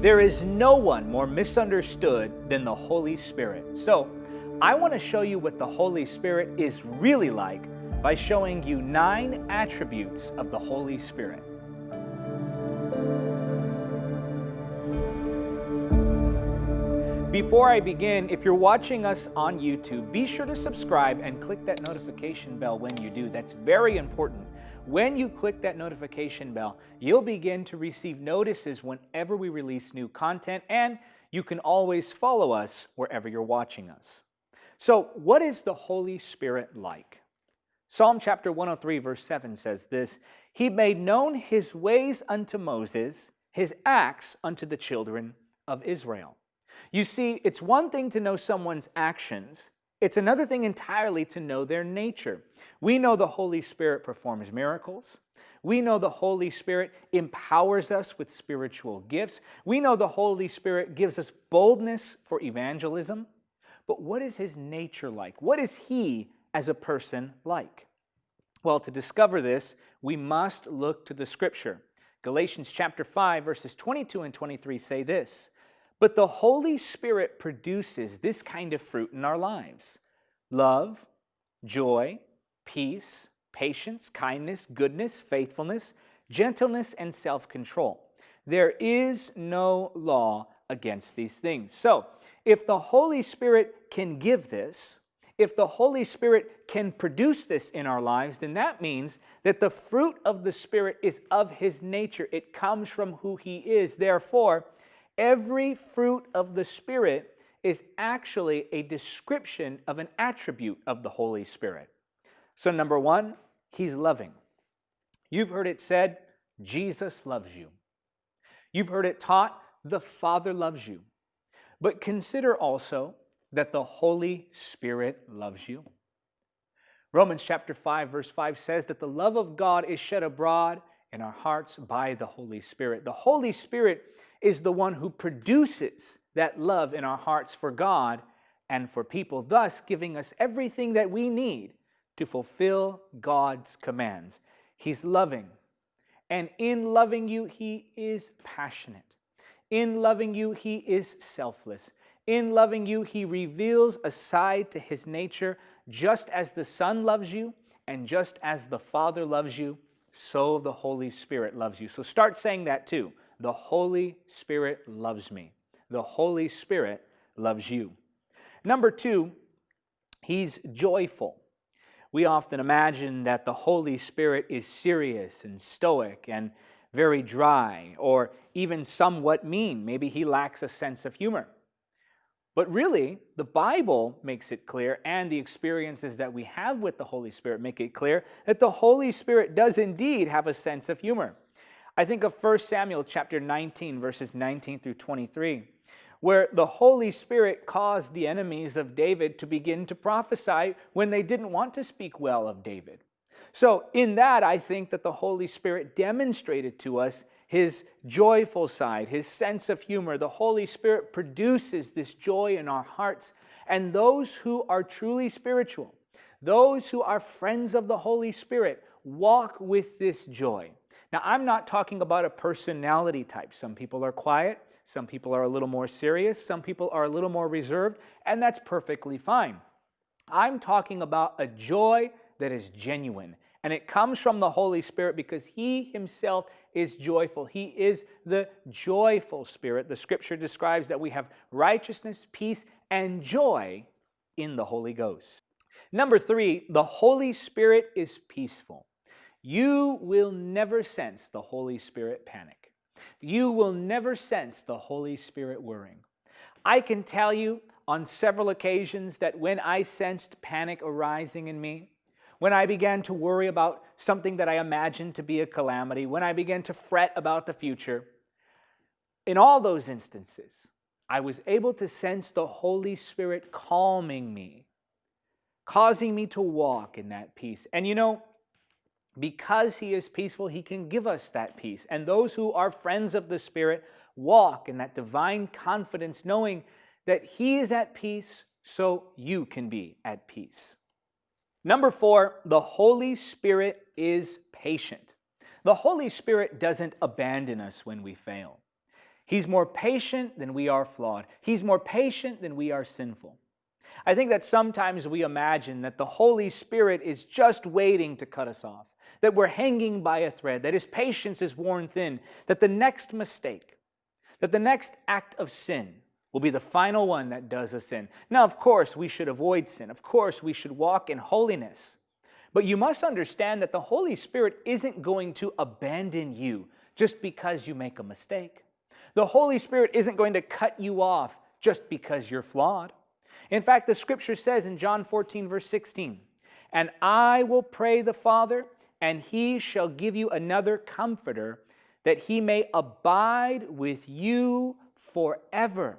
There is no one more misunderstood than the Holy Spirit. So, I want to show you what the Holy Spirit is really like by showing you nine attributes of the Holy Spirit. Before I begin, if you're watching us on YouTube, be sure to subscribe and click that notification bell when you do. That's very important. When you click that notification bell, you'll begin to receive notices whenever we release new content, and you can always follow us wherever you're watching us. So, what is the Holy Spirit like? Psalm chapter 103, verse 7 says this He made known his ways unto Moses, his acts unto the children of Israel. You see, it's one thing to know someone's actions, it's another thing entirely to know their nature. We know the Holy Spirit performs miracles. We know the Holy Spirit empowers us with spiritual gifts. We know the Holy Spirit gives us boldness for evangelism. But what is his nature like? What is he as a person like? Well, to discover this, we must look to the scripture. Galatians chapter 5 verses 22 and 23 say this, but the Holy Spirit produces this kind of fruit in our lives love, joy, peace, patience, kindness, goodness, faithfulness, gentleness, and self control. There is no law against these things. So, if the Holy Spirit can give this, if the Holy Spirit can produce this in our lives, then that means that the fruit of the Spirit is of His nature. It comes from who He is. Therefore, Every fruit of the Spirit is actually a description of an attribute of the Holy Spirit. So, number one, He's loving. You've heard it said, Jesus loves you. You've heard it taught, the Father loves you. But consider also that the Holy Spirit loves you. Romans chapter 5 verse 5 says that the love of God is shed abroad in our hearts by the Holy Spirit. The Holy Spirit is the one who produces that love in our hearts for God and for people, thus giving us everything that we need to fulfill God's commands. He's loving. And in loving you, He is passionate. In loving you, He is selfless. In loving you, He reveals a side to His nature, just as the Son loves you and just as the Father loves you, so the Holy Spirit loves you. So start saying that too. The Holy Spirit loves me. The Holy Spirit loves you. Number two, He's joyful. We often imagine that the Holy Spirit is serious and stoic and very dry or even somewhat mean. Maybe he lacks a sense of humor. But really, the Bible makes it clear, and the experiences that we have with the Holy Spirit make it clear that the Holy Spirit does indeed have a sense of humor. I think of 1 Samuel chapter 19, verses 19 through 23, where the Holy Spirit caused the enemies of David to begin to prophesy when they didn't want to speak well of David. So, in that, I think that the Holy Spirit demonstrated to us his joyful side, his sense of humor. The Holy Spirit produces this joy in our hearts. And those who are truly spiritual, those who are friends of the Holy Spirit, walk with this joy. Now, I'm not talking about a personality type. Some people are quiet, some people are a little more serious, some people are a little more reserved, and that's perfectly fine. I'm talking about a joy that is genuine. And it comes from the Holy Spirit because He Himself is joyful. He is the joyful Spirit. The scripture describes that we have righteousness, peace, and joy in the Holy Ghost. Number three, the Holy Spirit is peaceful. You will never sense the Holy Spirit panic. You will never sense the Holy Spirit worrying. I can tell you on several occasions that when I sensed panic arising in me, when I began to worry about something that I imagined to be a calamity, when I began to fret about the future, in all those instances, I was able to sense the Holy Spirit calming me, causing me to walk in that peace. And you know, because He is peaceful, He can give us that peace. And those who are friends of the Spirit walk in that divine confidence, knowing that He is at peace, so you can be at peace. Number four, the Holy Spirit is patient. The Holy Spirit doesn't abandon us when we fail. He's more patient than we are flawed. He's more patient than we are sinful. I think that sometimes we imagine that the Holy Spirit is just waiting to cut us off, that we're hanging by a thread, that His patience is worn thin, that the next mistake, that the next act of sin will be the final one that does us in. Now, of course, we should avoid sin. Of course, we should walk in holiness. But you must understand that the Holy Spirit isn't going to abandon you just because you make a mistake. The Holy Spirit isn't going to cut you off just because you're flawed. In fact, the scripture says in John 14, verse 16, And I will pray the Father, and he shall give you another comforter, that he may abide with you forever.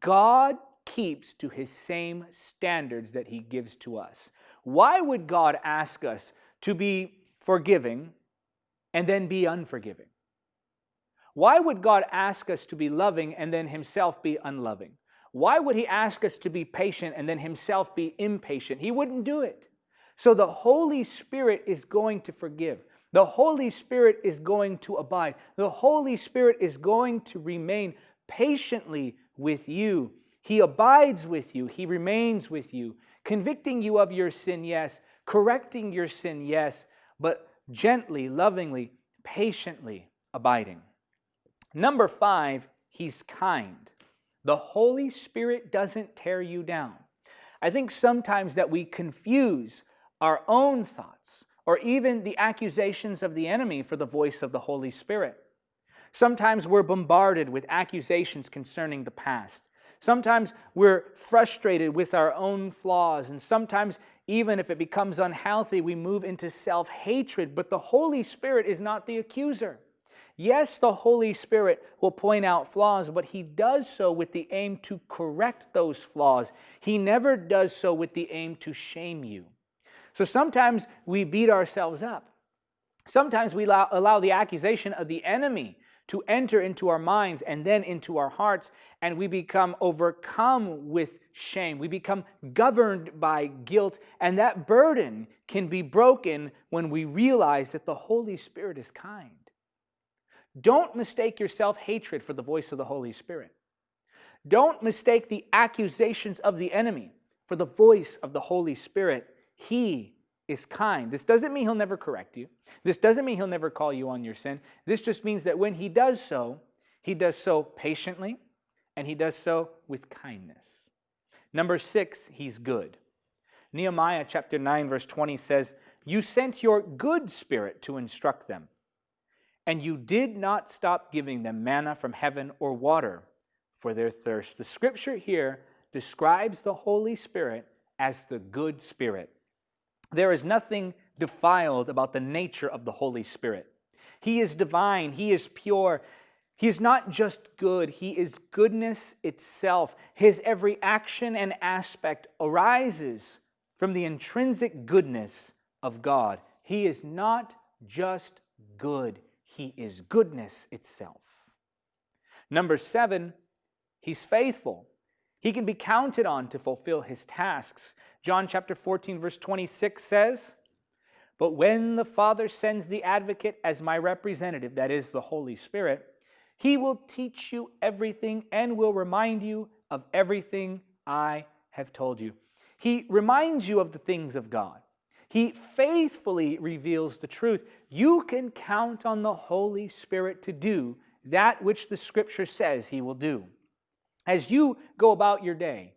God keeps to his same standards that he gives to us. Why would God ask us to be forgiving and then be unforgiving? Why would God ask us to be loving and then himself be unloving? Why would he ask us to be patient and then himself be impatient? He wouldn't do it. So the Holy Spirit is going to forgive. The Holy Spirit is going to abide. The Holy Spirit is going to remain patiently with you. He abides with you. He remains with you, convicting you of your sin, yes, correcting your sin, yes, but gently, lovingly, patiently abiding. Number five, he's kind. The Holy Spirit doesn't tear you down. I think sometimes that we confuse our own thoughts or even the accusations of the enemy for the voice of the Holy Spirit. Sometimes we're bombarded with accusations concerning the past. Sometimes we're frustrated with our own flaws, and sometimes, even if it becomes unhealthy, we move into self hatred. But the Holy Spirit is not the accuser. Yes, the Holy Spirit will point out flaws, but He does so with the aim to correct those flaws. He never does so with the aim to shame you. So sometimes we beat ourselves up. Sometimes we allow, allow the accusation of the enemy to enter into our minds and then into our hearts, and we become overcome with shame. We become governed by guilt, and that burden can be broken when we realize that the Holy Spirit is kind. Don't mistake your self hatred for the voice of the Holy Spirit. Don't mistake the accusations of the enemy for the voice of the Holy Spirit. He is kind. This doesn't mean he'll never correct you. This doesn't mean he'll never call you on your sin. This just means that when he does so, he does so patiently and he does so with kindness. Number six, he's good. Nehemiah chapter 9, verse 20 says, You sent your good spirit to instruct them and you did not stop giving them manna from heaven or water for their thirst. The scripture here describes the Holy Spirit as the good Spirit. There is nothing defiled about the nature of the Holy Spirit. He is divine, He is pure. He is not just good, He is goodness itself. His every action and aspect arises from the intrinsic goodness of God. He is not just good, he is goodness itself. Number seven, He's faithful. He can be counted on to fulfill His tasks. John chapter 14, verse 26 says, But when the Father sends the advocate as my representative, that is the Holy Spirit, he will teach you everything and will remind you of everything I have told you. He reminds you of the things of God. He faithfully reveals the truth you can count on the Holy Spirit to do that which the Scripture says He will do. As you go about your day,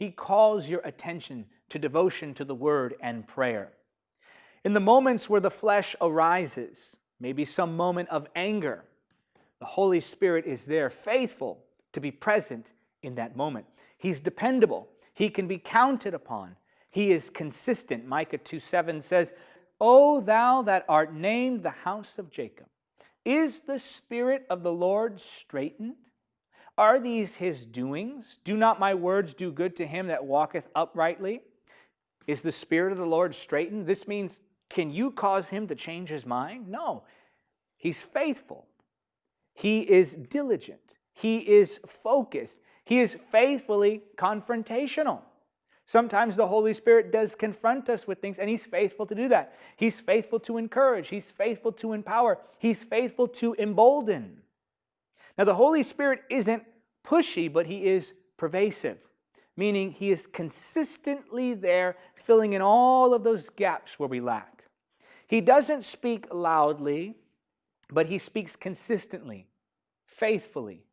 He calls your attention to devotion to the Word and prayer. In the moments where the flesh arises, maybe some moment of anger, the Holy Spirit is there, faithful to be present in that moment. He's dependable, He can be counted upon. He is consistent. Micah 2 7 says, O thou that art named the house of Jacob, is the Spirit of the Lord straitened? Are these his doings? Do not my words do good to him that walketh uprightly? Is the Spirit of the Lord straitened? This means, can you cause him to change his mind? No. He's faithful. He is diligent. He is focused. He is faithfully confrontational. Sometimes the Holy Spirit does confront us with things, and He's faithful to do that. He's faithful to encourage, He's faithful to empower, He's faithful to embolden. Now, the Holy Spirit isn't pushy, but He is pervasive, meaning He is consistently there, filling in all of those gaps where we lack. He doesn't speak loudly, but He speaks consistently, faithfully,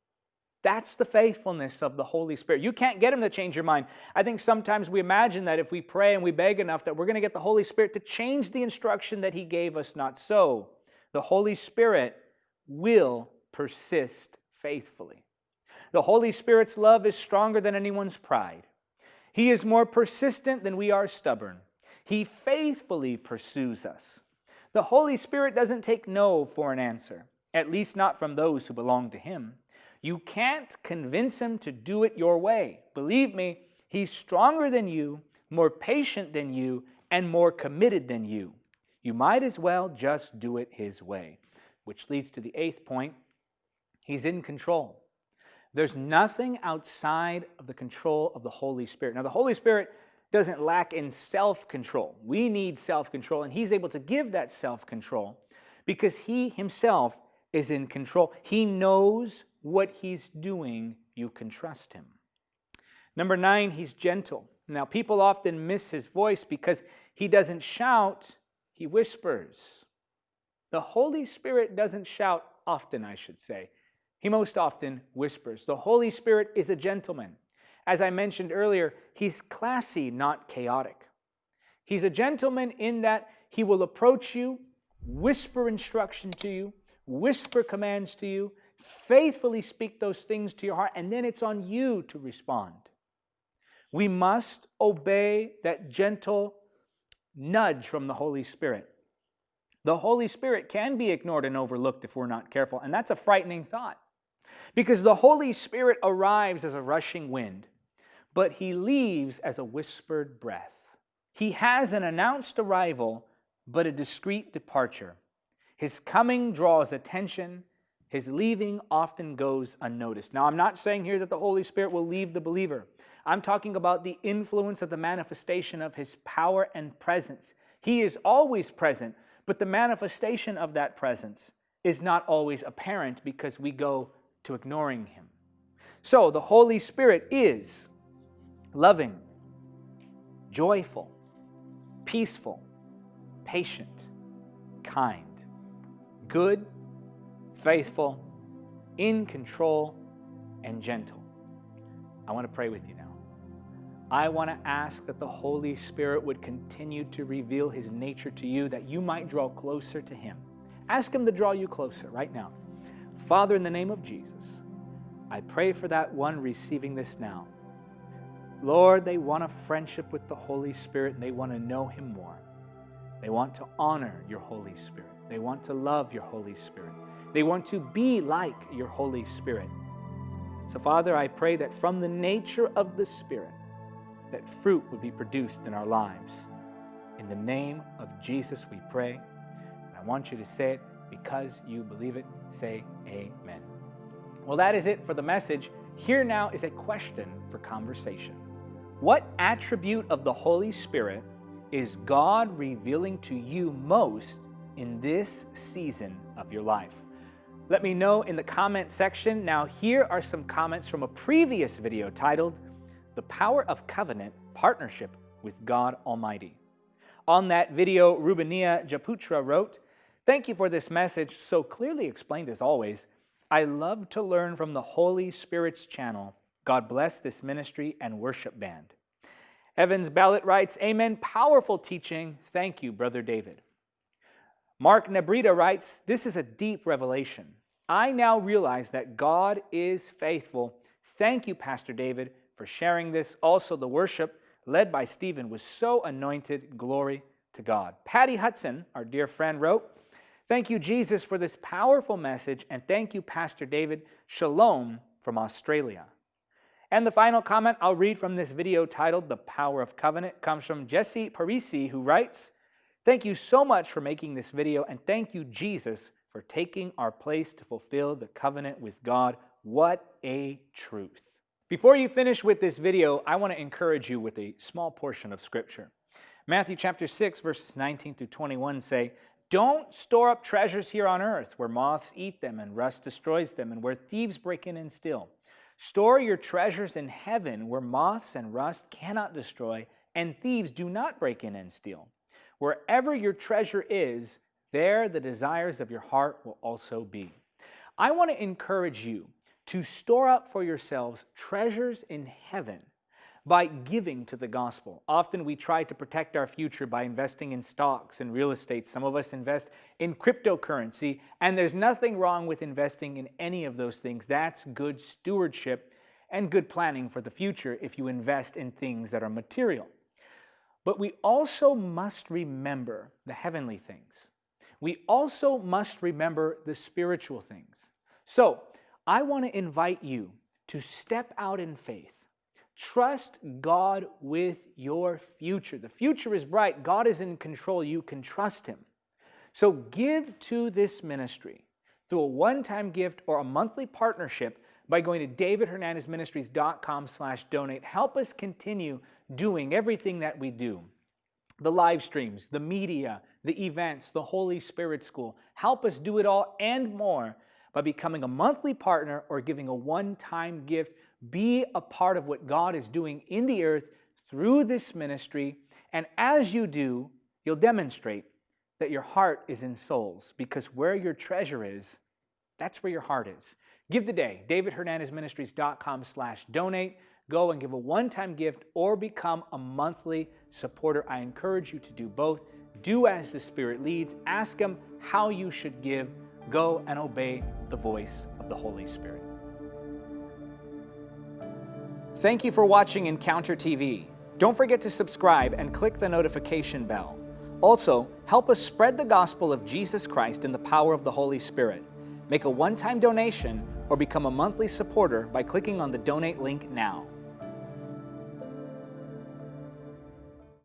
that's the faithfulness of the Holy Spirit. You can't get Him to change your mind. I think sometimes we imagine that if we pray and we beg enough, that we're going to get the Holy Spirit to change the instruction that He gave us. Not so. The Holy Spirit will persist faithfully. The Holy Spirit's love is stronger than anyone's pride. He is more persistent than we are stubborn. He faithfully pursues us. The Holy Spirit doesn't take no for an answer, at least not from those who belong to Him. You can't convince him to do it your way. Believe me, he's stronger than you, more patient than you, and more committed than you. You might as well just do it his way. Which leads to the eighth point he's in control. There's nothing outside of the control of the Holy Spirit. Now, the Holy Spirit doesn't lack in self control. We need self control, and He's able to give that self control because He Himself is in control. He knows what he's doing, you can trust him. Number nine, he's gentle. Now, people often miss his voice because he doesn't shout, he whispers. The Holy Spirit doesn't shout often, I should say. He most often whispers. The Holy Spirit is a gentleman. As I mentioned earlier, he's classy, not chaotic. He's a gentleman in that he will approach you, whisper instruction to you, whisper commands to you, faithfully speak those things to your heart, and then it's on you to respond. We must obey that gentle nudge from the Holy Spirit. The Holy Spirit can be ignored and overlooked if we're not careful, and that's a frightening thought. Because the Holy Spirit arrives as a rushing wind, but he leaves as a whispered breath. He has an announced arrival, but a discreet departure. His coming draws attention, his leaving often goes unnoticed. Now, I'm not saying here that the Holy Spirit will leave the believer. I'm talking about the influence of the manifestation of his power and presence. He is always present, but the manifestation of that presence is not always apparent because we go to ignoring him. So, the Holy Spirit is loving, joyful, peaceful, patient, kind, good, faithful, in control, and gentle. I want to pray with you now. I want to ask that the Holy Spirit would continue to reveal His nature to you that you might draw closer to Him. Ask Him to draw you closer right now. Father, in the name of Jesus, I pray for that one receiving this now. Lord, they want a friendship with the Holy Spirit and they want to know Him more. They want to honor your Holy Spirit. They want to love your Holy Spirit. They want to be like your Holy Spirit. So, Father, I pray that from the nature of the Spirit, that fruit would be produced in our lives. In the name of Jesus, we pray. And I want you to say it because you believe it. Say amen. Well, that is it for the message. Here now is a question for conversation. What attribute of the Holy Spirit is God revealing to you most in this season of your life? Let me know in the comment section. Now, here are some comments from a previous video titled, The Power of Covenant Partnership with God Almighty. On that video, Rubania Japutra wrote, Thank you for this message, so clearly explained as always. I love to learn from the Holy Spirit's channel. God bless this ministry and worship band. Evans Ballot writes, Amen. Powerful teaching. Thank you, Brother David. Mark Nebrita writes, This is a deep revelation. I now realize that God is faithful. Thank you, Pastor David, for sharing this. Also, the worship led by Stephen was so anointed. Glory to God. Patty Hudson, our dear friend, wrote, Thank you, Jesus, for this powerful message, and thank you, Pastor David. Shalom from Australia. And the final comment I'll read from this video titled The Power of Covenant comes from Jesse Parisi, who writes, Thank you so much for making this video, and thank you, Jesus, for taking our place to fulfill the covenant with God. What a truth. Before you finish with this video, I want to encourage you with a small portion of Scripture. Matthew chapter 6, verses 19 through 21 say, Don't store up treasures here on earth where moths eat them and rust destroys them and where thieves break in and steal. Store your treasures in heaven where moths and rust cannot destroy and thieves do not break in and steal. Wherever your treasure is, there the desires of your heart will also be. I want to encourage you to store up for yourselves treasures in heaven by giving to the gospel. Often we try to protect our future by investing in stocks and real estate. Some of us invest in cryptocurrency, and there's nothing wrong with investing in any of those things. That's good stewardship and good planning for the future if you invest in things that are material. But we also must remember the heavenly things. We also must remember the spiritual things. So, I want to invite you to step out in faith Trust God with your future. The future is bright. God is in control. You can trust Him. So give to this ministry through a one-time gift or a monthly partnership by going to davidhernandezministries.com slash donate. Help us continue doing everything that we do. The live streams, the media, the events, the Holy Spirit School. Help us do it all and more by becoming a monthly partner or giving a one-time gift be a part of what God is doing in the earth through this ministry. And as you do, you'll demonstrate that your heart is in souls because where your treasure is, that's where your heart is. Give today, davidhernandezministries.com slash donate. Go and give a one-time gift or become a monthly supporter. I encourage you to do both. Do as the Spirit leads. Ask Him how you should give. Go and obey the voice of the Holy Spirit. Thank you for watching Encounter TV. Don't forget to subscribe and click the notification bell. Also, help us spread the gospel of Jesus Christ in the power of the Holy Spirit. Make a one-time donation or become a monthly supporter by clicking on the donate link now.